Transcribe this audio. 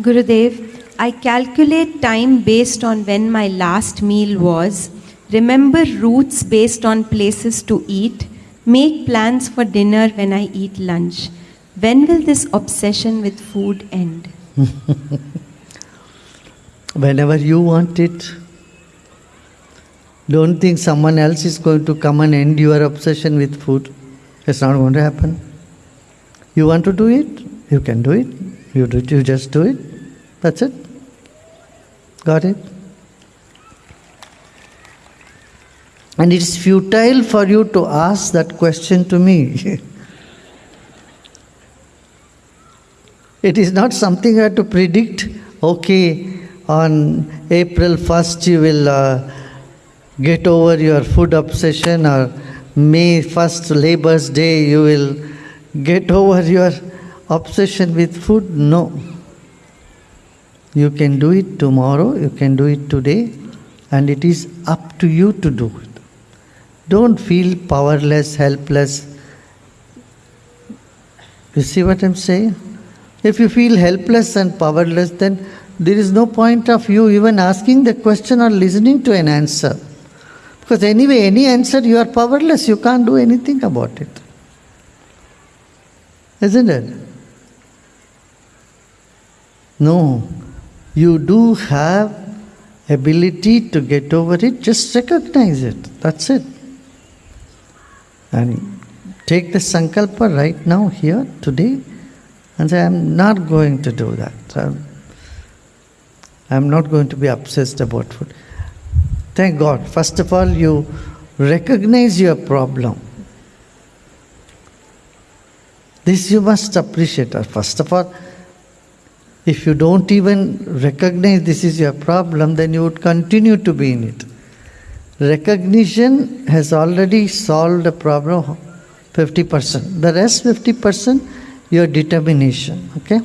Gurudev, I calculate time based on when my last meal was, remember routes based on places to eat, make plans for dinner when I eat lunch. When will this obsession with food end? Whenever you want it. Don't think someone else is going to come and end your obsession with food. It's not going to happen. You want to do it? You can do it. You, do, you just do it. That's it. Got it? And it's futile for you to ask that question to me. it is not something you have to predict. Okay, on April 1st you will. Uh, get over your food obsession or May 1st, Labor's Day, you will get over your obsession with food? No. You can do it tomorrow, you can do it today, and it is up to you to do it. Don't feel powerless, helpless. You see what I'm saying? If you feel helpless and powerless, then there is no point of you even asking the question or listening to an answer. Because anyway, any answer, you are powerless. You can't do anything about it. Isn't it? No. You do have ability to get over it. Just recognize it. That's it. And take the sankalpa right now, here, today, and say, I'm not going to do that. I'm, I'm not going to be obsessed about food. Thank God. First of all, you recognize your problem. This you must appreciate. First of all, if you don't even recognize this is your problem, then you would continue to be in it. Recognition has already solved the problem 50%. The rest 50%, your determination. Okay?